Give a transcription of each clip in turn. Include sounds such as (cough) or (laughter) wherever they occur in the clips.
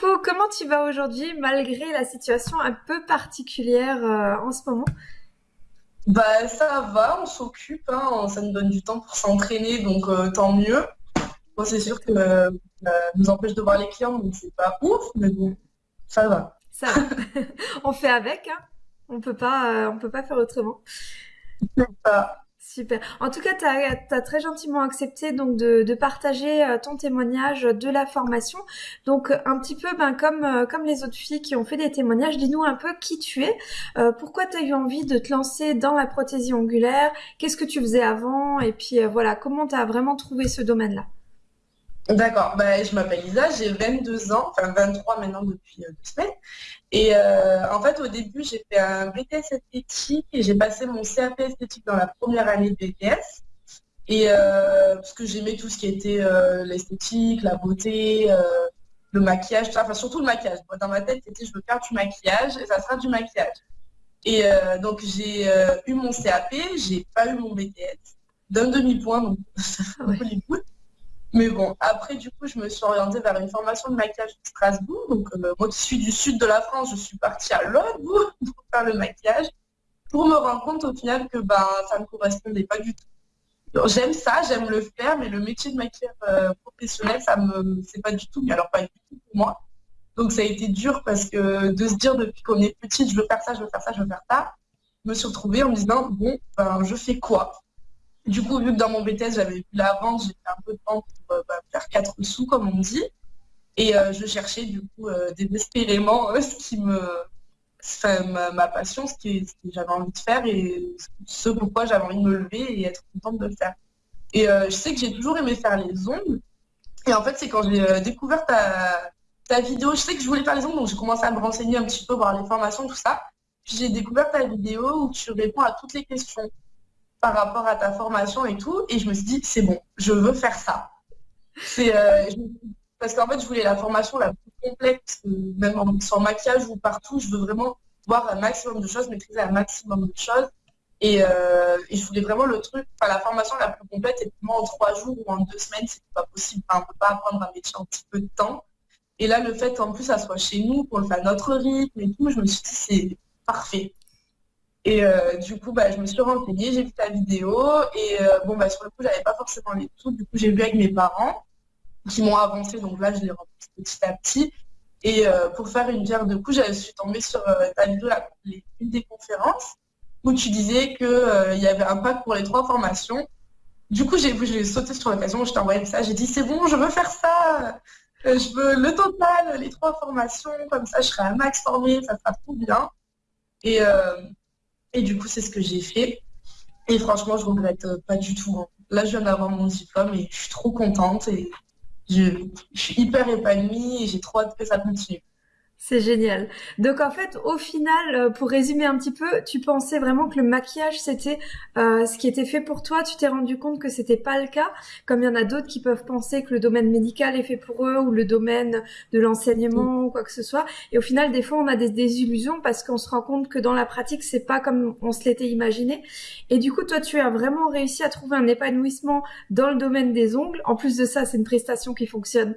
coucou, comment tu vas aujourd'hui malgré la situation un peu particulière euh, en ce moment? Bah ça va, on s'occupe, hein, ça nous donne du temps pour s'entraîner, donc euh, tant mieux. Bon, c'est sûr que euh, ça nous empêche de voir les clients, donc c'est pas ouf, mais bon, ça va. Ça va. (laughs) On fait avec, hein. On peut pas, euh, on peut pas faire autrement. Super. En tout cas, tu as, très gentiment accepté donc de, partager euh, ton témoignage de la formation. Donc un petit peu ben, comme, euh, comme les autres filles qui ont fait des témoignages, dis-nous un peu qui tu es, euh, pourquoi tu as eu envie de te lancer dans la prothésie ongulaire, qu'est-ce que tu faisais avant? Et puis euh, voilà, comment tu as vraiment trouvé ce domaine-là? D'accord, bah, je m'appelle Lisa, j'ai 22 ans, enfin 23 maintenant depuis euh, deux semaines. Et euh, en fait, au début, j'ai fait un BTS esthétique et j'ai passé mon CAP esthétique dans la première année de BTS. Et euh, parce que j'aimais tout ce qui était euh, l'esthétique, la beauté, le maquillage, tout ça. enfin surtout le maquillage. Moi, dans ma tête, c'était je veux faire du maquillage et ça sera du maquillage. Et donc j'ai eu mon CAP, j'ai pas eu mon BTS d'un demi-point, donc (laughs) ouais. Mais bon, après, du coup, je me suis orientée vers une formation de maquillage de Strasbourg. Donc, euh, moi qui suis du sud de la France, je suis partie à l'autre (laughs) pour faire le maquillage, pour me rendre compte au final que ben, ça ne me correspondait pas du tout. J'aime ça, j'aime le faire, mais le métier de maquilleur euh, professionnel, ça me, c'est pas du tout, mais alors pas du tout pour moi. Donc, ça a été dur parce que de se dire depuis qu'on est petite, je veux faire ça, je veux faire ça, je veux faire ça, je me suis retrouvée en me disant, bon, ben, je fais quoi? Du coup, vu que dans mon BTS, j'avais vu la vente, j'ai fait un peu de vente pour euh, bah, faire quatre sous, comme on dit. Et euh, je cherchais du coup euh, désespérément ce qui me, enfin, ma, passion, ce, que j'avais envie de faire et ce pourquoi j'avais envie de me lever et être contente de le faire. Et je sais que j'ai toujours aimé faire les ongles. Et en fait, c'est quand j'ai découvert ta, ta vidéo, je sais que je voulais faire les ongles, donc j'ai commencé à me renseigner un petit peu, voir les formations, tout ça. Puis j'ai découvert ta vidéo où tu réponds à toutes les questions par rapport à ta formation et tout. Et je me suis dit, c'est bon, je veux faire ça. C'est, euh, parce qu'en fait, je voulais la formation la plus complète, que même sur maquillage ou partout, je veux vraiment voir un maximum de choses, maîtriser un maximum de choses. Et, euh, je voulais vraiment le truc, enfin, la formation la plus complète, et moi, en trois jours ou en deux semaines, c'est pas possible. Enfin, on peut pas apprendre un métier en petit peu de temps. Et là, le fait en plus, ça soit chez nous, qu'on le fait à notre rythme et tout, je me suis dit, c'est parfait. Et euh, du coup, bah, je me suis renseignée, j'ai vu ta vidéo et euh, bon, bah, sur le coup, j'avais pas forcément les sous. Du coup, j'ai vu avec mes parents qui m'ont avancé, donc là, je les remplis petit à petit. Et euh, pour faire une pierre de coups, je suis tombée sur ta vidéo, la- une des conférences où tu disais qu'il y avait un pack pour les trois formations. Du coup, j'ai sauté sur l'occasion, je t'ai envoyé ça, j'ai dit c'est bon, je veux faire ça. Je veux le total, les trois formations, comme ça je serai un max formée, ça sera trop bien. Et, euh, et du coup, c'est ce que j'ai fait. Et franchement, je regrette euh, pas du tout. hein. Là, je viens d'avoir mon diplôme et je suis trop contente et je, je suis hyper épanouie et j'ai trop hâte que ça continue. C'est génial. Donc en fait, au final, euh, pour résumer un petit peu, tu pensais vraiment que le maquillage c'était euh, ce qui était fait pour toi. Tu t'es rendu compte que c'était pas le cas, comme il y en a d'autres qui peuvent penser que le domaine médical est fait pour eux ou le domaine de l'enseignement ou quoi que ce soit. Et au final, des fois, on a des désillusions parce qu'on se rend compte que dans la pratique, c'est pas comme on se l'était imaginé. Et du coup, toi, tu as vraiment réussi à trouver un épanouissement dans le domaine des ongles. En plus de ça, c'est une prestation qui fonctionne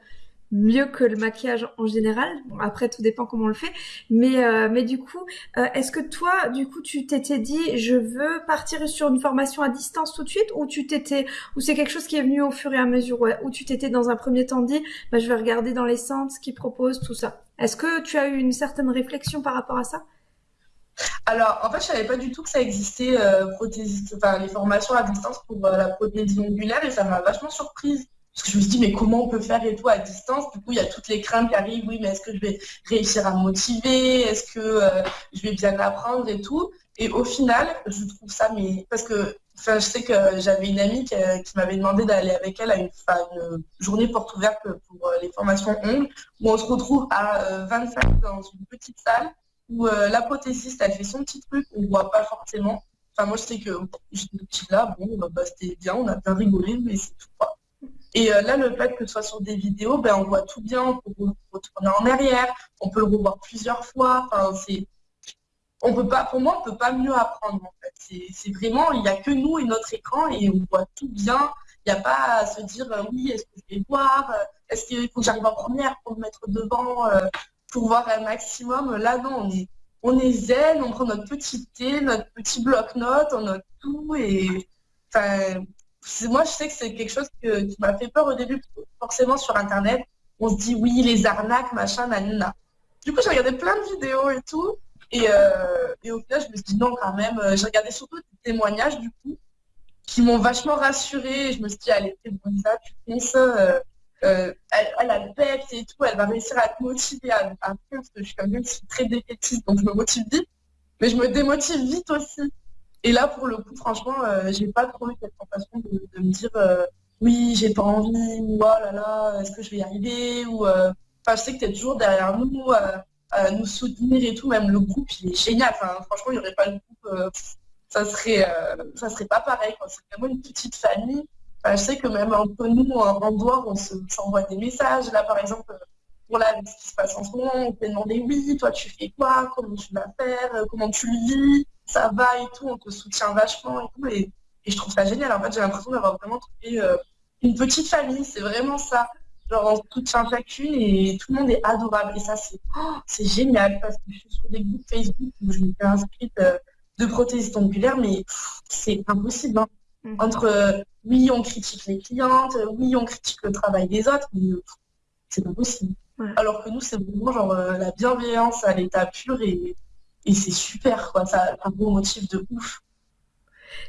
mieux que le maquillage en général. Bon, après, tout dépend comment on le fait. Mais, euh, mais du coup, euh, est-ce que toi, du coup, tu t'étais dit, je veux partir sur une formation à distance tout de suite, ou tu t'étais, ou c'est quelque chose qui est venu au fur et à mesure, ouais, ou tu t'étais dans un premier temps dit, bah, je vais regarder dans les centres ce qu'ils proposent, tout ça. Est-ce que tu as eu une certaine réflexion par rapport à ça? Alors, en fait, je savais pas du tout que ça existait, euh, prothésiste, enfin, les formations à distance pour euh, la prothésie ongulaire et ça m'a vachement surprise. Parce que je me suis dit, mais comment on peut faire et tout à distance? Du coup, il y a toutes les craintes qui arrivent. Oui, mais est-ce que je vais réussir à me motiver? Est-ce que euh, je vais bien apprendre et tout? Et au final, je trouve ça, mais parce que enfin, je sais que j'avais une amie qui, euh, m'avait demandé d'aller avec elle à une, journée porte ouverte pour euh, les formations ongles, où on se retrouve à euh, 25 dans une petite salle où euh, la prothésiste, elle fait son petit truc, on voit pas forcément. Enfin, moi, je sais que j'étais là, bon, bah, c'était bien, on a bien rigolé, mais c'est tout. Quoi. Et euh, là, le fait que ce soit sur des vidéos, ben, on voit tout bien, on peut retourner en arrière, on peut le revoir plusieurs fois. Enfin, on peut pas, pour moi, on peut pas mieux apprendre. En fait, c'est, vraiment, il y a que nous et notre écran et on voit tout bien. Il n'y a pas à se dire oui, est-ce que je vais voir Est-ce qu'il faut que j'arrive en première pour me mettre devant pour voir un maximum? Là, non, on est, on est zen, on prend notre petit thé, notre petit bloc-notes, on note tout. Et enfin, moi, je sais que c'est quelque chose qui m'a fait peur au début, forcément sur Internet. On se dit oui, les arnaques, machin, nanana. Du coup, j'ai regardé plein de vidéos et tout. Et, euh, et, au final, je me suis dit non, quand même. J'ai regardé surtout des témoignages, du coup, qui m'ont vachement rassurée. Je me suis dit, allez, c'est bon, ça, tu fais ça. Euh, elle, a le peps et tout, elle va réussir à te motiver à, faire, parce que je suis quand même très défaitiste, donc je me motive vite, mais je me démotive vite aussi. Et là, pour le coup, franchement, euh, j'ai pas trop eu cette sensation de, me dire euh, oui, j'ai pas envie, ou oh là là, est-ce que je vais y arriver, ou enfin, je sais que tu es toujours derrière nous, à nous soutenir et tout, même le groupe, il est génial. Enfin, franchement, il n'y aurait pas le groupe, ça serait ça serait pas pareil. C'est vraiment une petite famille je sais que même entre nous, en dehors, on s'envoie des messages. Là, par exemple, pour là, ce qui se passe en ce moment, on peut demander oui, toi tu fais quoi, comment tu vas faire, comment tu le vis, ça va et tout, on te soutient vachement et tout. Et, je trouve ça génial. En fait, j'ai l'impression d'avoir vraiment trouvé euh, une petite famille, c'est vraiment ça. Genre, on soutient chacune et tout le monde est adorable. Et ça, c'est oh, génial parce que je suis sur des groupes Facebook où je me fais inscrite euh, de prothèses ongulaires, mais c'est impossible. Hein. Mhm. Entre euh, oui, on critique les clientes, euh, oui, on critique le travail des autres, mais c'est pas possible. Alors que nous, c'est vraiment genre la bienveillance à l'état pur et, c'est super, quoi. Ça un beau motif de ouf.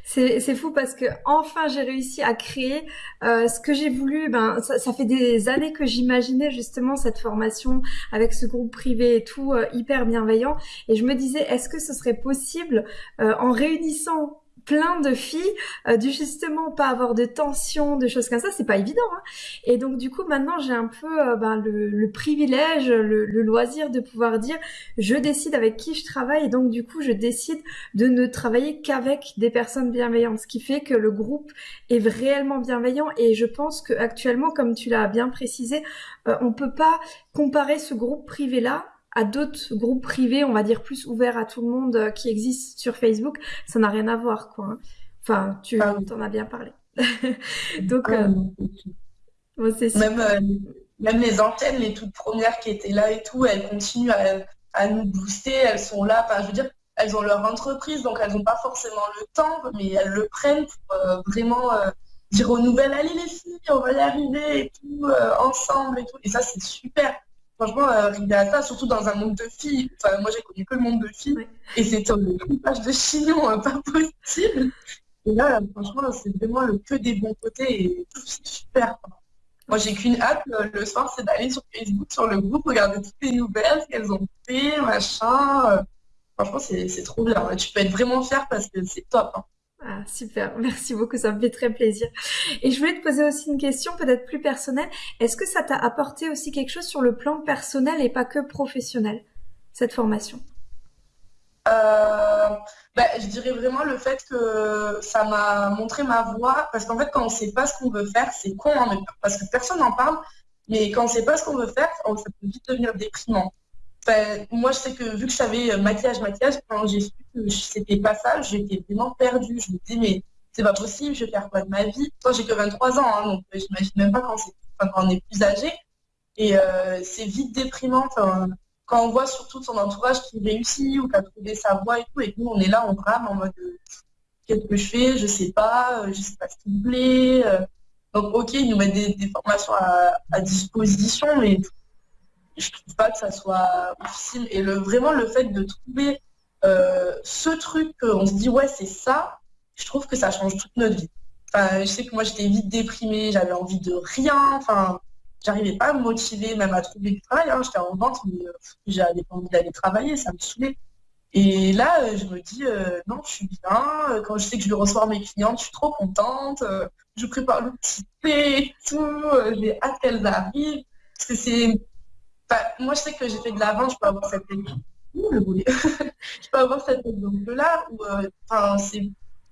C'est fou parce que enfin j'ai réussi à créer ce que j'ai voulu. Ben ça, fait des années que j'imaginais justement cette formation avec ce groupe privé et tout hyper bienveillant. Et je me disais est-ce que ce serait possible en réunissant plein de filles, euh, du justement pas avoir de tension, de choses comme ça, c'est pas évident. Hein. Et donc du coup maintenant j'ai un peu euh, ben, le, privilège, le, loisir de pouvoir dire je décide avec qui je travaille et donc du coup je décide de ne travailler qu'avec des personnes bienveillantes, ce qui fait que le groupe est réellement bienveillant et je pense que actuellement comme tu l'as bien précisé, euh, on peut pas comparer ce groupe privé là à d'autres groupes privés, on va dire plus ouverts à tout le monde euh, qui existent sur Facebook, ça n'a rien à voir, quoi. Hein. Enfin, tu ah en as bien parlé. (laughs) Donc, ah euh, c'est même, euh, même les antennes, les toutes premières qui étaient là et tout, elles continuent à, nous booster, elles sont là. Enfin, je veux dire, elles ont leur entreprise, donc elles n'ont pas forcément le temps, mais elles le prennent pour vraiment dire aux nouvelles, allez les filles, on va y arriver et tout, ensemble et tout. Et ça, c'est super franchement, arriver à ça, surtout dans un monde de filles, enfin, moi j'ai connu que le monde de filles, et c'était un page de chignon hein, pas possible. Et là, franchement, c'est vraiment le que des bons côtés, et c'est super. Moi, j'ai qu'une hâte le soir, c'est d'aller sur Facebook, sur le groupe, regarder toutes les nouvelles, ce qu'elles ont fait, machin. Franchement, c'est trop bien. Tu peux être vraiment fier parce que c'est top. Hein. Ah, super, (laughs) merci beaucoup, ça me fait très plaisir. Et je voulais te poser aussi une question peut-être plus personnelle. Est-ce que ça t'a apporté aussi quelque chose sur le plan personnel et pas que professionnel, cette formation? Euh, bah, Je dirais vraiment le fait que ça m'a montré ma voie, parce qu'en fait quand on ne sait pas ce qu'on veut faire, c'est con, hein, parce que personne n'en parle, mais quand on ne sait pas ce qu'on veut faire, ça peut vite devenir déprimant moi, je sais que vu que je savais euh, maquillage, maquillage, quand j'ai su que c'était pas ça, j'étais vraiment perdue. Je me disais, mais c'est pas possible, je vais faire quoi de ma vie? Moi, j'ai que 23 ans, hein, donc euh, j'imagine même pas quand, on est plus âgé. Et euh, c'est vite déprimant quand on voit surtout son entourage qui réussit ou qui a trouvé sa voie et tout, et nous, on est là, on brame en mode qu'est-ce que je fais? Je sais pas, je sais pas ce qui me plaît. Donc, ok, ils nous mettent des, formations à, à disposition, mais je trouve pas que ça soit difficile. Et le, vraiment, le fait de trouver euh, ce truc on se dit, ouais, c'est ça, je trouve que ça change toute notre vie. Enfin, je sais que moi, j'étais vite déprimée, j'avais envie de rien. Enfin, j'arrivais pas à me motiver, même à trouver du travail. Hein. J'étais en vente, mais euh, j'avais pas envie d'aller travailler, ça me saoulait. Et là, euh, je me dis, non, je suis bien. Quand je sais que je vais recevoir mes clientes, je suis trop contente. je prépare le petit thé et tout. j'ai hâte qu'elles arrivent. Parce que c'est moi, je sais que j'ai fait de l'avant, je peux avoir cette (laughs) je peux avoir cette où euh,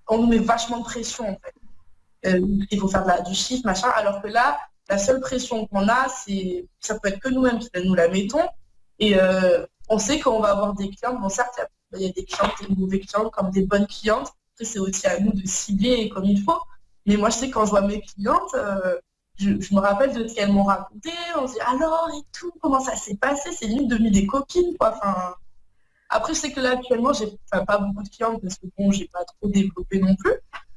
on nous met vachement de pression, en fait. Euh, il faut faire du chiffre, machin, alors que là, la seule pression qu'on a, c'est ça peut être que nous-mêmes nous la mettons. Et euh, on sait qu'on va avoir des clients. Bon, certes, il y, a des clientes, des mauvais clients comme des bonnes clientes. c'est aussi à nous de cibler comme il faut. Mais moi, je sais quand je vois mes clientes, je, me rappelle de ce qu'elles m'ont raconté. On se dit alors et tout, comment ça s'est passé? C'est limite devenu des copines, quoi. Enfin, après, je sais que là, actuellement, j'ai pas beaucoup de clientes parce que bon, j'ai pas trop développé non plus.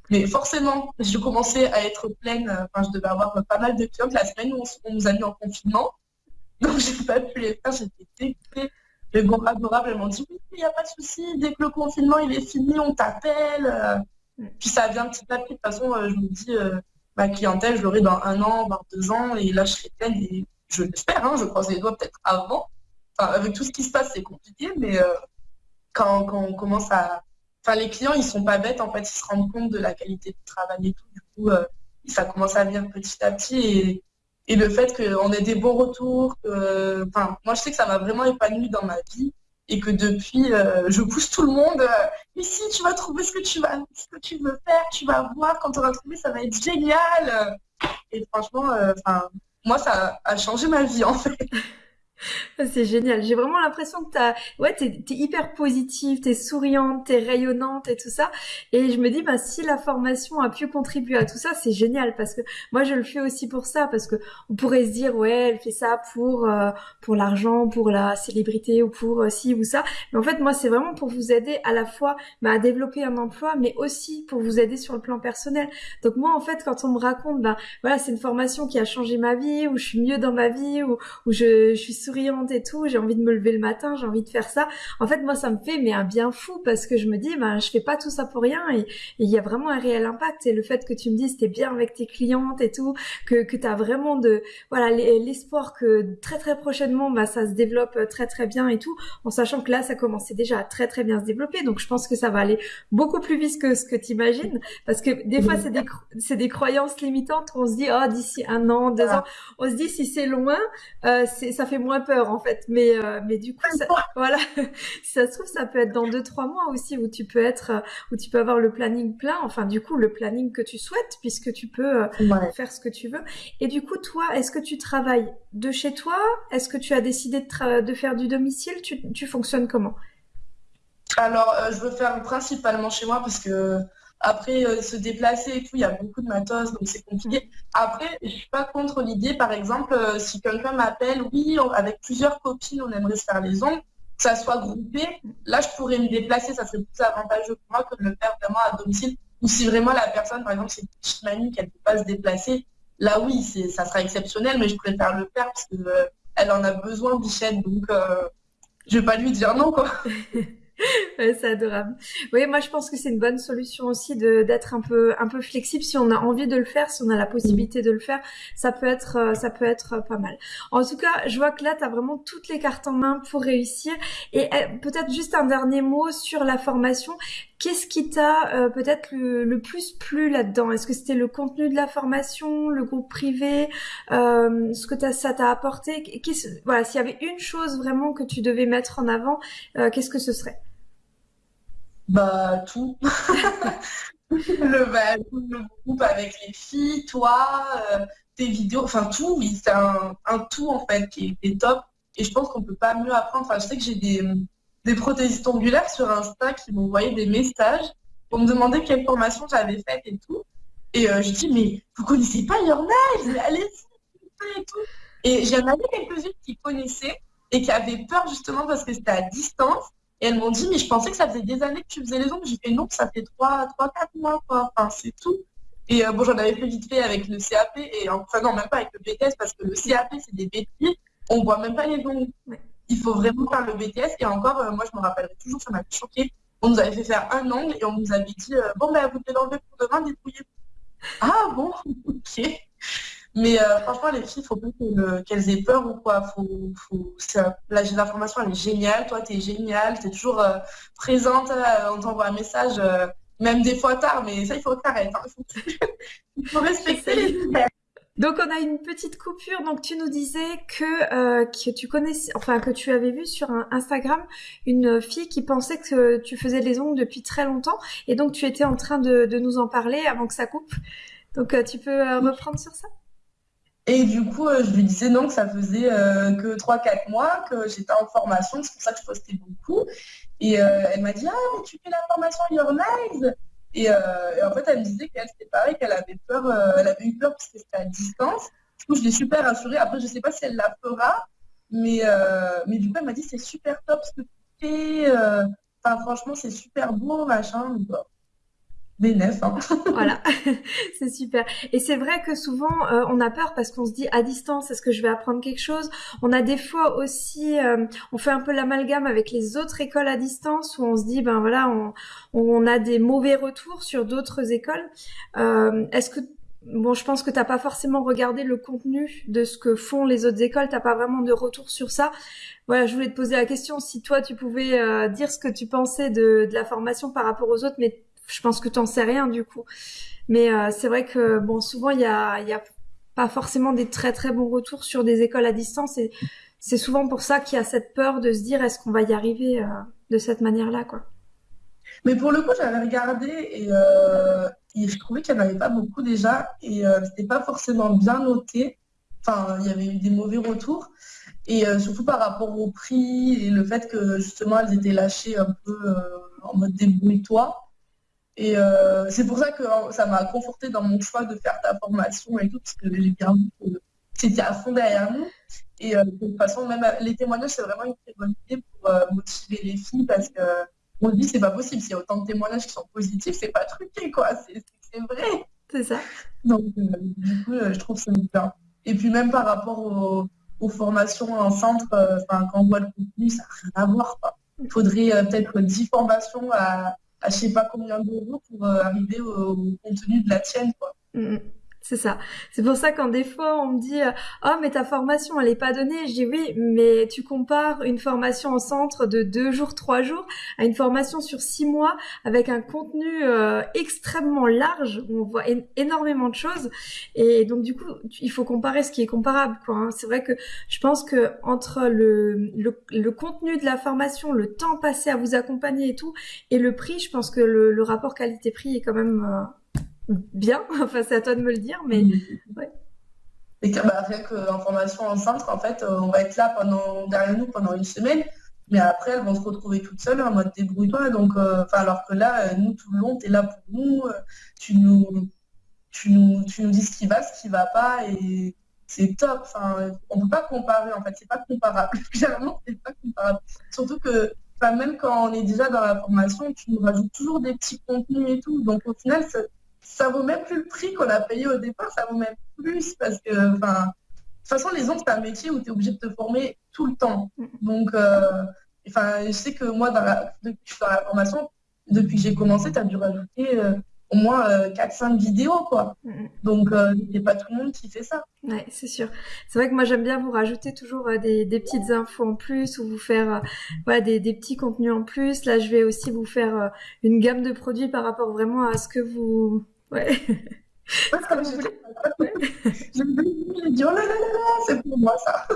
Mais forcément, je commençais à être pleine. Enfin, je devais avoir pas mal de clientes la semaine où on, nous a mis en confinement. (laughs) Donc, j'ai pas pu les faire. J'étais dégoûtée. Mais bon, adorable, elles m'ont dit oui, il n'y a pas de souci. Dès que le confinement il est fini, on t'appelle. Puis ça vient petit à petit. De toute façon, euh, je me dis, euh, ma clientèle, je l'aurai dans un an, dans deux ans, et là, je serai pleine. Et je l'espère, hein, je croise les doigts peut-être avant. Enfin, avec tout ce qui se passe, c'est compliqué, mais euh, quand, on commence à. Enfin, les clients, ils sont pas bêtes, en fait, ils se rendent compte de la qualité du travail et tout. Du coup, ça commence à venir petit à petit. Et, et le fait qu'on ait des bons retours, enfin, moi, je sais que ça m'a vraiment épanoui dans ma vie et que depuis, euh, je pousse tout le monde. mais si tu vas trouver ce que tu vas, ce que tu veux faire, tu vas voir quand tu auras trouvé, ça va être génial. Et franchement, euh, moi, ça a changé ma vie en fait. C'est génial. J'ai vraiment l'impression que t'as, ouais, t'es, es hyper positive, t'es souriante, t'es rayonnante et tout ça. Et je me dis, bah, si la formation a pu contribuer à tout ça, c'est génial parce que moi, je le fais aussi pour ça parce que on pourrait se dire, ouais, elle fait ça pour, euh, pour l'argent, pour la célébrité ou pour euh, ci ou ça. Mais en fait, moi, c'est vraiment pour vous aider à la fois bah, à développer un emploi, mais aussi pour vous aider sur le plan personnel. Donc moi, en fait, quand on me raconte, bah, voilà, c'est une formation qui a changé ma vie, où je suis mieux dans ma vie, où, où je, je suis souriante et tout, j'ai envie de me lever le matin, j'ai envie de faire ça. En fait, moi, ça me fait mais un bien fou parce que je me dis, ben, je fais pas tout ça pour rien et il y a vraiment un réel impact. Et le fait que tu me dises, t'es bien avec tes clientes et tout, que, que t'as vraiment de, voilà, l'espoir que très très prochainement, bah, ça se développe très très bien et tout, en sachant que là, ça commençait déjà à très très bien se développer. Donc, je pense que ça va aller beaucoup plus vite que ce que tu imagines parce que des fois, c'est des, c'est des croyances limitantes. On se dit, oh, d'ici un an, deux ans, on se dit si c'est loin, euh, c'est, ça fait moins peur en fait. Mais euh, mais du coup, ça, (laughs) voilà, si ça se trouve, ça peut être dans deux trois mois aussi où tu peux être, euh, où tu peux avoir le planning plein. Enfin, du coup, le planning que tu souhaites puisque tu peux euh, faire ce que tu veux. Et du coup, toi, est-ce que tu travailles de chez toi? Est-ce que tu as décidé de, de faire du domicile? Tu, tu fonctionnes comment? Alors, je veux faire principalement chez moi parce que après, euh, se déplacer et tout, il y a beaucoup de matos, donc c'est compliqué. Après, je suis pas contre l'idée, par exemple, euh, si quelqu'un m'appelle, oui, avec plusieurs copines, on aimerait se faire les ongles, que ça soit groupé, là, je pourrais me déplacer, ça serait plus avantageux pour moi que de le faire vraiment à domicile. Ou si vraiment la personne, par exemple, c'est une petite mamie qu'elle ne peut pas se déplacer, là, oui, ça sera exceptionnel, mais je préfère le faire parce qu'elle euh, en a besoin, Bichette, donc je vais pas lui dire non, quoi. (laughs) (laughs) c'est adorable. Oui, moi je pense que c'est une bonne solution aussi d'être un peu un peu flexible si on a envie de le faire, si on a la possibilité de le faire, ça peut être euh, ça peut être pas mal. En tout cas, je vois que là tu as vraiment toutes les cartes en main pour réussir et eh, peut-être juste un dernier mot sur la formation. Qu'est-ce qui t'a euh, peut-être le, plus plu là-dedans? Est-ce que c'était le contenu de la formation, le groupe privé, euh, ce que ça t'a apporté? Voilà, s'il y avait une chose vraiment que tu devais mettre en avant, qu'est-ce que ce serait? Bah, tout. (laughs) Bah, le, groupe avec les filles, toi, euh, tes vidéos, enfin tout, oui, c'est un, tout en fait qui est, top. Et je pense qu'on peut pas mieux apprendre. Enfin, je sais que j'ai des, des prothésistes ongulaires sur Insta qui m'envoyaient des messages pour me demander quelle formation j'avais faite et tout. Et euh, je dis, mais vous connaissez pas Your Allez-y, et tout. Et j'en avais quelques-unes qui connaissaient et qui avaient peur justement parce que c'était à distance et elles m'ont dit, mais je pensais que ça faisait des années que tu faisais les ongles. J'ai fait non, ça fait 3, 3 4 mois, quoi. Enfin, c'est tout. Et euh, bon, j'en avais fait vite fait avec le CAP, et enfin non, même pas avec le BTS, parce que le CAP, c'est des bêtises. On voit même pas les ongles. Il faut vraiment faire le BTS. Et encore, euh, moi, je me rappellerai toujours, ça m'a choqué. On nous avait fait faire un ongle et on nous avait dit, euh, bon, ben, vous devez l'enlever pour demain, débrouillez-vous. Ah bon, (laughs) ok. Mais euh, franchement, les filles, il faut pas qu'elles aient peur ou quoi. Faut, faut, la, l'information, elle est géniale. Toi, tu es géniale. Tu es toujours euh, présente. Euh, on t'envoie un message, même des fois tard, mais ça, il faut que hein. (laughs) Il faut respecter les donc on a une petite coupure. Donc tu nous disais que, que tu connaissais, enfin que tu avais vu sur Instagram une fille qui pensait que tu faisais les ongles depuis très longtemps, et donc tu étais en train de, de nous en parler avant que ça coupe. Donc tu peux reprendre sur ça? Et du coup, euh, je lui disais non, que ça faisait euh, que 3-4 mois, que j'étais en formation, c'est pour ça que je postais beaucoup. Et euh, elle m'a dit, ah, mais tu fais la formation Your Nice Et, en fait, elle me disait qu'elle, c'était pareil, qu'elle avait peur, elle avait eu peur parce que c'était à distance. Du coup, je l'ai super rassurée. Après, je ne sais pas si elle la fera, mais, mais du coup, elle m'a dit c'est super top ce que tu fais. Enfin, franchement, c'est super beau, machin. Hein. (laughs) voilà, (laughs) c'est super. Et c'est vrai que souvent euh, on a peur parce qu'on se dit à distance, est-ce que je vais apprendre quelque chose? On a des fois aussi, euh, on fait un peu l'amalgame avec les autres écoles à distance où on se dit ben voilà, on, on a des mauvais retours sur d'autres écoles. Euh, est-ce que Bon, je pense que t'as pas forcément regardé le contenu de ce que font les autres écoles, t'as pas vraiment de retour sur ça? Voilà, je voulais te poser la question si toi tu pouvais dire ce que tu pensais de, de la formation par rapport aux autres, mais je pense que tu n'en sais rien du coup. Mais euh, c'est vrai que bon, souvent il y a pas forcément des très très bons retours sur des écoles à distance et c'est souvent pour ça qu'il y a cette peur de se dire est-ce qu'on va y arriver euh, de cette manière-là quoi. Mais pour le coup, j'avais regardé et, euh, je trouvais qu'il n'y en avait pas beaucoup déjà et c'était pas forcément bien noté. Enfin, il y avait eu des mauvais retours et surtout par rapport au prix et le fait que justement elles étaient lâchées un peu en mode débrouille-toi. Et euh, c'est pour ça que hein, ça m'a conforté dans mon choix de faire ta formation et tout, parce que j'ai bien vu que c'était à fond derrière nous. Et euh, de toute façon, même euh, les témoignages, c'est vraiment une très bonne idée pour motiver les filles, parce que on se dit, c'est pas possible. S'il y a autant de témoignages qui sont positifs, c'est pas truqué, quoi. C'est vrai. C'est ça. Donc, du coup, je trouve ça bien. Et puis, même par rapport aux, formations en centre, quand on voit le contenu, ça n'a rien à voir. Il faudrait peut-être 10 formations à à je sais pas combien d'euros pour euh, arriver au, contenu de la tienne. Quoi. Mm, mm. C'est ça. C'est pour ça quand des fois on me dit euh, oh mais ta formation elle est pas donnée, je dis oui mais tu compares une formation en centre de deux jours trois jours à une formation sur six mois avec un contenu euh, extrêmement large où on voit énormément de choses et donc du coup il faut comparer ce qui est comparable quoi. Hein. C'est vrai que je pense que entre le, le, contenu de la formation, le temps passé à vous accompagner et tout et le prix, je pense que le, le rapport qualité-prix est quand même euh, bien. (laughs) Enfin, c'est à toi de me le dire, mais ouais. Et bah, rien qu'en formation en centre, en fait, euh, on va être là pendant, derrière nous pendant une semaine, mais après, elles vont se retrouver toutes seules en mode débrouille-toi. Donc, euh, alors que là, euh, nous, tout le long, tu es là pour nous, tu nous, tu nous, tu nous dis ce qui va, ce qui va pas, et c'est top. Enfin, on ne peut pas comparer, en fait, c'est pas comparable. (laughs) Clairement, c'est pas comparable. Surtout que, même quand on est déjà dans la formation, tu nous rajoutes toujours des petits contenus et tout. Donc, au final, ça vaut même plus le prix qu'on a payé au départ, ça vaut même plus parce que, enfin, de toute façon, les ondes, c'est un métier où tu es obligé de te former tout le temps. Donc, euh, enfin, je sais que moi, dans la, depuis que je suis dans la formation, depuis que j'ai commencé, tu as dû rajouter euh, au moins 4-5 euh, vidéos, quoi. Donc, il n'y a pas tout le monde qui fait ça. Ouais, c'est sûr. C'est vrai que moi, j'aime bien vous rajouter toujours des, petites infos en plus ou vous faire des, des, petits contenus en plus. Là, je vais aussi vous faire une gamme de produits par rapport vraiment à ce que vous Ouais. (laughs) comme je (laughs) dit, oh là là là, c'est pour moi ça.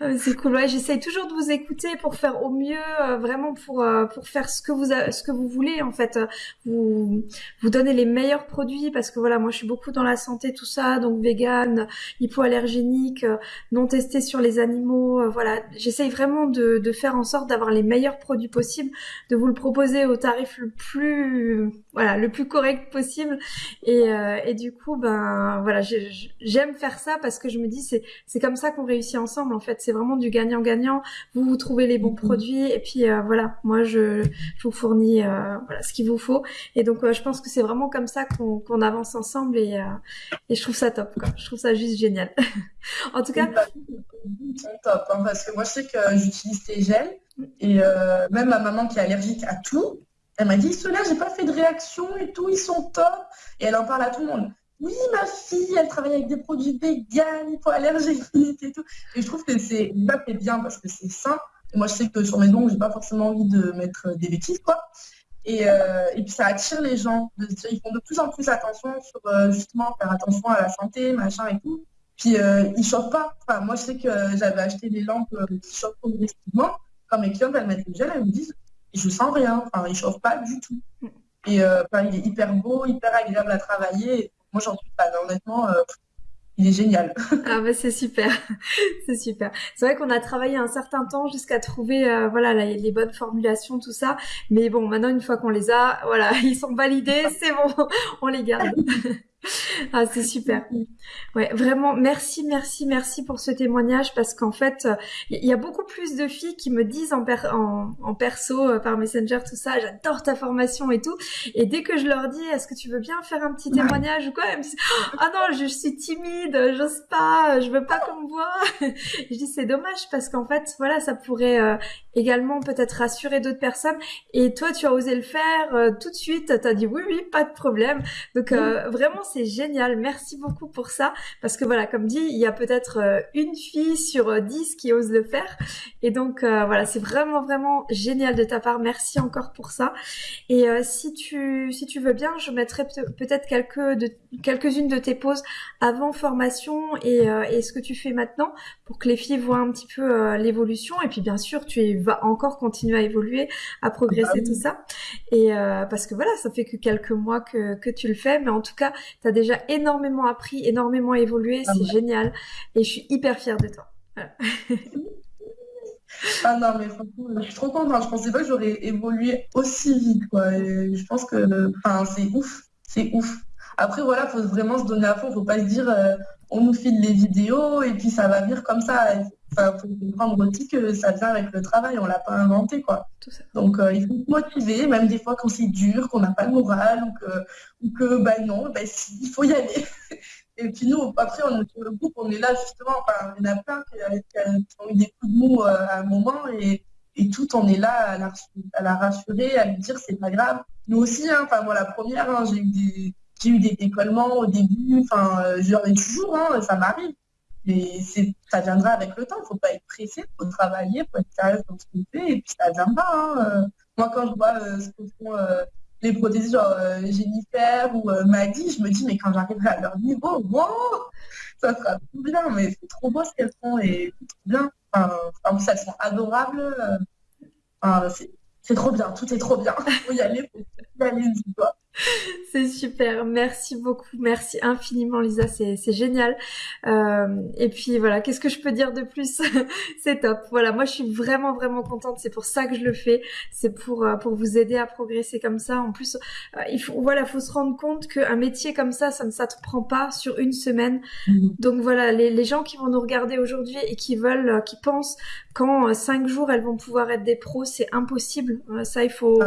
Ah, c'est cool. Ouais, j'essaye toujours de vous écouter pour faire au mieux, euh, vraiment pour euh, pour faire ce que vous ce que vous voulez en fait. Vous vous donnez les meilleurs produits parce que voilà, moi je suis beaucoup dans la santé tout ça, donc vegan, hypoallergénique, euh, non testé sur les animaux. voilà, j'essaye vraiment de de faire en sorte d'avoir les meilleurs produits possibles, de vous le proposer au tarif le plus voilà le plus correct possible et et du coup ben voilà j'aime faire ça parce que je me dis c'est c'est comme ça qu'on réussit ensemble en fait. C'est vraiment du gagnant-gagnant. Vous, vous trouvez les bons mhm. produits et puis euh, voilà, moi je, vous fournis euh, voilà ce qu'il vous faut. Et donc euh, je pense que c'est vraiment comme ça qu'on avance ensemble et, et je trouve ça top. Quoi. Je trouve ça juste génial. (laughs) en tout cas, top hein, parce que moi je sais que j'utilise tes gels et même ma maman qui est allergique à tout, elle m'a dit ceux-là j'ai pas fait de réaction et tout, ils sont top et elle en parle à tout le monde oui, ma fille, elle travaille avec des produits véganes, hypoallergéniques et tout. Et je trouve que c'est bien parce que c'est sain. Et moi, je sais que sur mes dons, j'ai pas forcément envie de mettre des bêtises, quoi. Et, euh, et, puis ça attire les gens. Ils font de plus en plus attention sur euh, justement faire attention à la santé, machin et tout. Puis euh, ils chauffent pas. Enfin, moi, je sais que j'avais acheté des lampes qui chauffent progressivement. Quand mes clientes, elles mettent le gel, elles me disent, je sens rien. Enfin, ils chauffent pas du tout. Et enfin, il est hyper beau, hyper agréable à travailler. Moi, j'en suis pas. Honnêtement, euh, il est génial. (laughs) ah bah c'est super, (laughs) c'est super. C'est vrai qu'on a travaillé un certain temps jusqu'à trouver euh, voilà les bonnes formulations, tout ça. Mais bon, maintenant une fois qu'on les a, voilà, (laughs) ils sont validés, c'est bon, on les garde. (laughs) ah, c'est super. Ouais, vraiment, merci, merci, merci pour ce témoignage parce qu'en fait, il y a beaucoup plus de filles qui me disent en, en, perso, euh, par Messenger, tout ça, j'adore ta formation et tout. Et dès que je leur dis, est-ce que tu veux bien faire un petit témoignage ou quoi, elles me disent, ah non, je, suis timide, j'ose pas, je veux pas qu'on me voit. (laughs) je dis, c'est dommage parce qu'en fait, voilà, ça pourrait euh, également peut-être rassurer d'autres personnes. Et toi, tu as osé le faire euh, tout de suite, tu as dit oui, oui, pas de problème. Donc, vraiment, c'est génial. Merci beaucoup pour ça. Parce que voilà, comme dit, il y a peut-être euh, une fille sur euh, dix qui ose le faire. Et donc, euh, voilà, c'est vraiment, vraiment génial de ta part. Merci encore pour ça. Et si tu, si tu veux bien, je mettrai peut-être quelques de, quelques-unes de tes pauses avant formation et, et ce que tu fais maintenant pour que les filles voient un petit peu l'évolution. Et puis, bien sûr, tu vas encore continuer à évoluer, à progresser, bah tout ça. Et parce que voilà, ça fait que quelques mois que, que tu le fais. Mais en tout cas, tu as déjà énormément appris, énormément évolué, ah c'est génial. Et je suis hyper fière de toi. ah non, mais franchement, je suis trop contente. Je pensais pas que j'aurais évolué aussi vite. Quoi. je pense que c'est ouf. C'est ouf. Après, voilà, faut vraiment se donner à fond. Faut pas se dire, euh, on nous file les vidéos et puis ça va venir comme ça. Il faut comprendre aussi que ça vient avec le travail, on l'a pas inventé quoi. Donc euh, il faut se motiver, même des fois quand c'est dur, qu'on n'a pas le moral ou que, ou que bah non, bah, il faut y aller. (laughs) et puis nous, après, on est sur le groupe, on est là justement, enfin, il y en a plein qui, ont eu des coups de mou euh, à un moment et, et tout, on est là à la, à la rassurer, à lui dire c'est pas grave. Nous aussi, hein, enfin moi la première, hein, j'ai eu des j'ai eu des décollements au début, enfin, euh, j'en ai toujours, hein, ça m'arrive. Mais ça viendra avec le temps, il ne faut pas être pressé, il faut travailler, il faut être sérieux dans ce qu'on fait, et puis ça viendra. Hein. Euh. Moi, quand je vois euh, ce que font les prothésistes, genre Jennifer ou Maggie, je me dis, mais quand j'arriverai à leur niveau, ça sera tout bien, mais c'est trop beau ce qu'elles font, et c'est trop bien. Enfin, en plus, elles sont adorables. c'est trop bien, tout est trop bien. Il (laughs) faut y aller, il faut y aller, dis-toi. (laughs) C'est super, merci beaucoup, merci infiniment Lisa, c'est génial. Euh, et puis voilà, qu'est-ce que je peux dire de plus? (laughs) C'est top. Voilà, moi je suis vraiment vraiment contente. C'est pour ça que je le fais. C'est pour euh, pour vous aider à progresser comme ça. En plus, euh, il faut voilà, faut se rendre compte qu'un métier comme ça, ça ne s'apprend pas sur une semaine. Mm-hmm. Donc voilà, les, les, gens qui vont nous regarder aujourd'hui et qui veulent, qui pensent qu'en cinq jours elles vont pouvoir être des pros, c'est impossible. ça, il faut,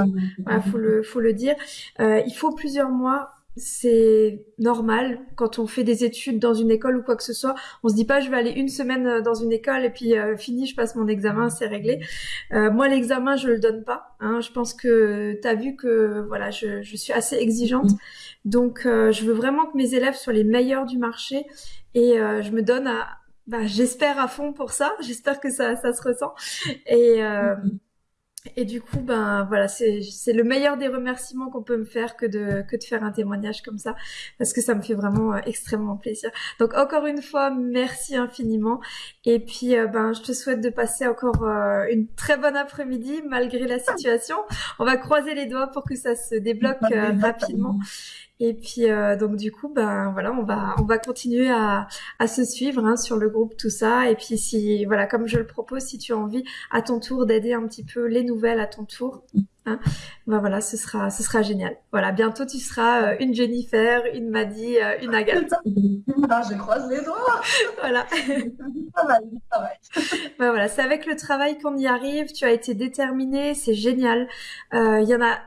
ah, faut le faut le dire. il faut plusieurs mois, c'est normal quand on fait des études dans une école ou quoi que ce soit. On se dit pas je vais aller une semaine euh, dans une école et puis euh, fini, je passe mon examen, c'est réglé. Euh, moi l'examen je le donne pas. Hein. Je pense que tu as vu que voilà je, suis assez exigeante, donc je veux vraiment que mes élèves soient les meilleurs du marché et je me donne à bah, j'espère à fond pour ça. J'espère que ça, ça se ressent et et du coup, ben voilà, c'est le meilleur des remerciements qu'on peut me faire que de que de faire un témoignage comme ça, parce que ça me fait vraiment euh, extrêmement plaisir. Donc encore une fois, merci infiniment. Et puis, euh, ben je te souhaite de passer encore euh, une très bonne après-midi malgré la situation. On va croiser les doigts pour que ça se débloque rapidement. Et puis euh, donc du coup, ben voilà, on va on va continuer à, à se suivre hein, sur le groupe tout ça. Et puis si voilà, comme je le propose, si tu as envie à ton tour d'aider un petit peu les nouvelles à ton tour, hein, ben voilà, ce sera ce sera génial. Voilà, bientôt tu seras euh, une Jennifer, une Maddy, euh, une Agathe. (laughs) Ah, je croise les doigts. (laughs) voilà. (laughs) ben voilà, c'est avec le travail qu'on y arrive. Tu as été déterminée, c'est génial. Il y en a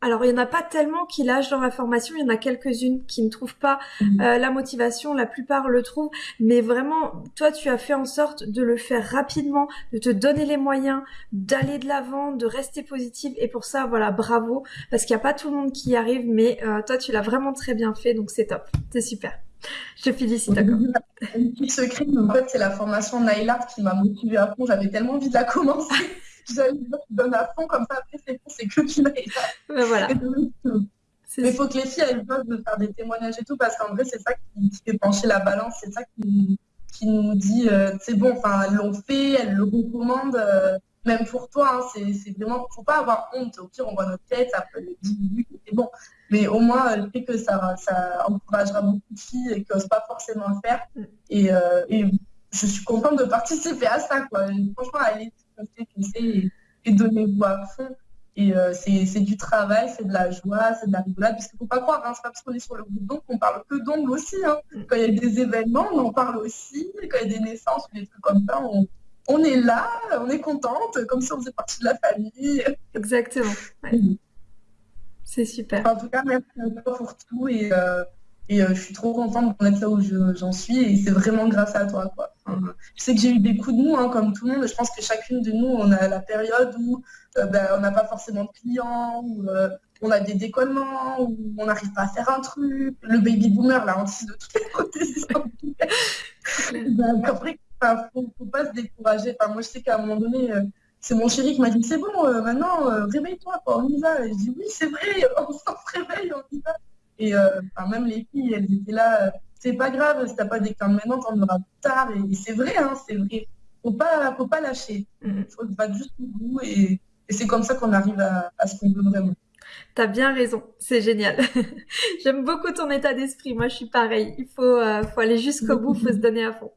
alors, il n'y en a pas tellement qui lâchent dans la formation. Il y en a quelques-unes qui ne trouvent pas mhm. euh, la motivation. La plupart le trouvent. Mais vraiment, toi, tu as fait en sorte de le faire rapidement, de te donner les moyens, d'aller de l'avant, de rester positive. Et pour ça, voilà, bravo. Parce qu'il n'y a pas tout le monde qui y arrive. Mais euh, toi, tu l'as vraiment très bien fait. Donc, c'est top. C'est super. Je te félicite d'accord. (laughs) Secret, en fait, c'est la formation Nailart qui m'a motivée à fond. J'avais tellement envie de la commencer. (laughs) je donne à fond, comme ça, après, c'est c'est que tu ben voilà. Mais il faut que les filles elles peuvent faire des témoignages et tout, parce qu'en vrai, c'est ça qui, fait pencher la balance, c'est ça qui, qui nous dit, euh, c'est bon, enfin, elles l'ont fait, elles le recommandent. Euh, même pour toi, hein, c'est vraiment, faut pas avoir honte. Au pire, on voit notre tête, ça peut 10 minutes, c'est bon. Mais au moins, le fait que ça, ça encouragera beaucoup de filles et qui n'osent pas forcément le faire. Mm. Et, euh, et, je suis contente de participer à ça. Quoi. Franchement, allez, et, et donnez-vous à fond. Et euh, c'est du travail, c'est de la joie, c'est de la rigolade. Parce qu'il ne faut pas croire, hein, c'est pas parce qu'on est sur le groupe d'ongles qu'on parle que d'ongles aussi. Hein. Mm. Quand il y a des événements, on en parle aussi. Quand il y a des naissances ou des trucs comme ça, on, on est là, on est contente, comme si on faisait partie de la famille. Exactement. C'est super. En tout cas, merci à toi pour tout et, euh, et euh, je suis trop contente d'en être là où j'en suis et c'est vraiment grâce à toi. Quoi. je sais que j'ai eu des coups de mou, hein, comme tout le monde. Je pense que chacune de nous, on a la période où euh, ben, on n'a pas forcément de clients, où on a des décollements, où on n'arrive pas à faire un truc. Le baby boomer, là, on de tous les (laughs) côtés. ben, après, Enfin, faut, faut pas se décourager. Enfin, moi, je sais qu'à un moment donné, euh, c'est mon chéri qui m'a dit c'est bon, euh, maintenant, euh, réveille-toi, on y va. Et je dis oui, c'est vrai, (laughs) on s'en réveille, on y va. Et même les filles, elles étaient là, c'est pas grave, si t'as pas d'écran maintenant, t'en auras plus tard. Et, c'est vrai, hein, c'est vrai. Faut pas, faut pas lâcher. Il faut battre juste au bout. Et, c'est comme ça qu'on arrive à, à ce qu'on veut vraiment. T'as bien raison, c'est génial. (laughs) J'aime beaucoup ton état d'esprit. Moi, je suis pareil. Il faut, faut aller jusqu'au bout, faut se donner à fond.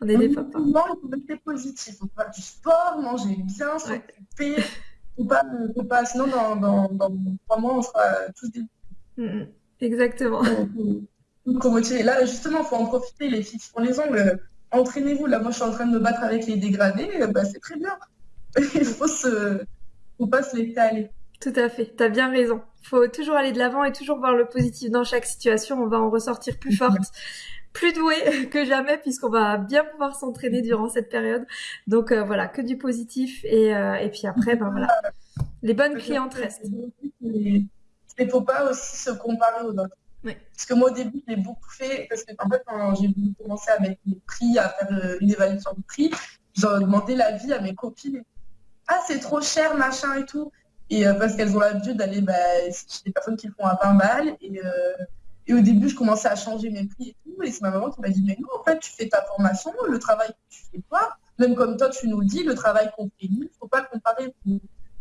On est des papas. Non, il faut rester positif. Faut faire du sport, manger bien, s'occuper. Faut pas, faut pas, sinon, dans, dans, dans trois mois, on sera tous des. Mm, mm. exactement. Là, justement, il faut en profiter. Les filles qui font les ongles, entraînez-vous. Là, moi, je suis en train de me battre avec les dégradés. Bah, c'est très bien. (laughs) il faut se, faut pas se laisser aller. Tout à fait, tu as bien raison. Il faut toujours aller de l'avant et toujours voir le positif dans chaque situation. On va en ressortir plus forte plus doué (laughs) que jamais puisqu'on va bien pouvoir s'entraîner durant cette période. Donc euh, voilà, que du positif et, euh, et puis après, ben voilà, les bonnes clientes restent. Il ne faut pas aussi se comparer aux autres. Parce que moi au début, j'ai beaucoup fait, parce que en fait, quand j'ai voulu commencer à mettre les prix, à faire euh, une évaluation de prix, j'ai demandé l'avis à mes copines. Ah, c'est trop cher, machin et tout. Et parce qu'elles ont l'habitude d'aller bah, chez des personnes qui font à 20 balles. Et, et au début, je commençais à changer mes prix et tout. Et c'est ma maman qui m'a dit, mais nous, en fait, tu fais ta formation, le travail que tu fais toi, même comme toi, tu nous dis, le travail qu'on fait nous, il ne faut pas le comparer.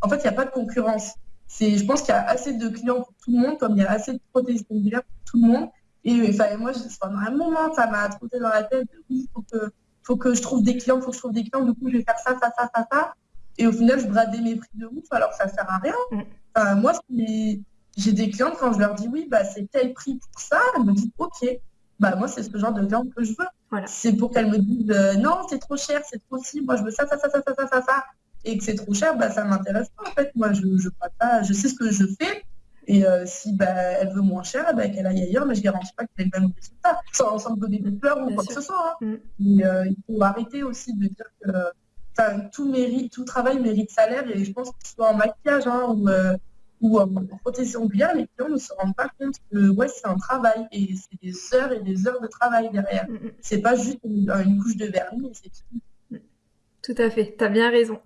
En fait, il n'y a pas de concurrence. Je pense qu'il y a assez de clients pour tout le monde, comme il y a assez de prothèses pour tout le monde. Et enfin, moi, pendant un moment, ça m'a trotté dans la tête, oui, il faut que, faut que je trouve des clients, il faut que je trouve des clients, du coup, je vais faire ça, ça, ça, ça, ça. Et au final, je bradais mes prix de ouf, alors ça ne sert à rien. Mm. Enfin, moi, j'ai des clientes, quand je leur dis oui, bah, c'est tel prix pour ça, elles me disent ok, bah, moi, c'est ce genre de cliente que je veux. C'est pour qu'elles me disent euh, non, c'est trop cher, c'est trop si, moi, je veux ça, ça, ça, ça, ça, ça, ça, ça. Et que c'est trop cher, bah, ça ne m'intéresse pas en fait. Moi, je, je, pas, je sais ce que je fais. Et euh, si bah, elle veut moins cher, bah, qu'elle aille ailleurs, mais je ne garantis pas qu'elle ait le même résultat, sans, sans me donner des fleurs ou quoi que ce soit. Hein. Mm. Mais euh, il faut arrêter aussi de dire que tout, mérite, tout travail mérite salaire. Et je pense que ce soit en maquillage hein, ou ou en protection ongulaire, les clients ne se rendent pas compte que ouais, c'est un travail et c'est des heures et des heures de travail derrière. Mm, mm. C'est pas juste une, couche de vernis c'est tout. Tout à fait, tu as bien raison.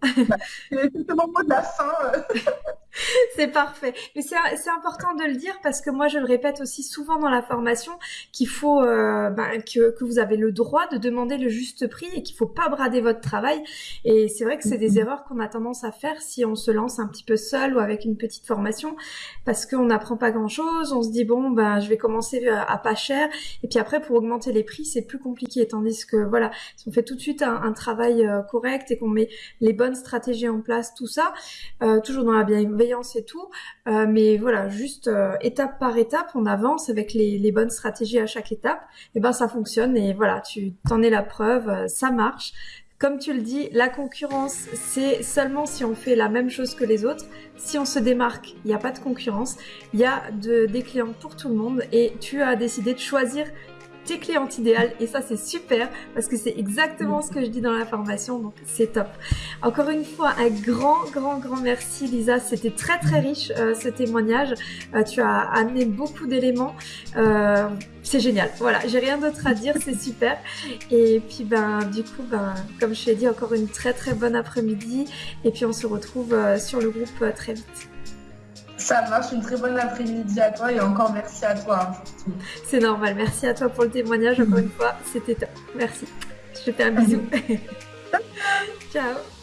c'est mon mot de la fin. (laughs) (laughs) c'est parfait. Mais c'est important de le dire parce que moi, je le répète aussi souvent dans la formation qu'il faut euh, ben, que, que, vous avez le droit de demander le juste prix et qu'il faut pas brader votre travail. Et c'est vrai que c'est des mm-hmm. erreurs qu'on a tendance à faire si on se lance un petit peu seul ou avec une petite formation parce qu'on n'apprend pas grand-chose. On se dit bon, ben je vais commencer à, pas cher et puis après pour augmenter les prix, c'est plus compliqué. Tandis que voilà, si on fait tout de suite un, un travail euh, correct et qu'on met les bonnes stratégies en place, tout ça, euh, toujours dans la bienveillance et tout. Euh, mais voilà, juste euh, étape par étape, on avance avec les, bonnes stratégies à chaque étape. Et ben ça fonctionne et voilà, tu t'en es la preuve, ça marche. Comme tu le dis, la concurrence, c'est seulement si on fait la même chose que les autres. Si on se démarque, il n'y a pas de concurrence. Il y a de, des clients pour tout le monde et tu as décidé de choisir tes clientes idéales et ça c'est super parce que c'est exactement ce que je dis dans la formation donc c'est top. Encore une fois un grand grand grand merci Lisa, c'était très très riche euh, ce témoignage, euh, tu as amené beaucoup d'éléments, euh, c'est génial. Voilà, j'ai rien d'autre à dire, c'est super. Et puis ben du coup ben comme je t'ai dit encore une très très bonne après-midi et puis on se retrouve sur le groupe très vite. Ça marche, une très bonne après-midi à toi et encore merci à toi. C'est normal, merci à toi pour le témoignage encore une fois, c'était top. Merci. Je te fais un bisou. (laughs) Ciao.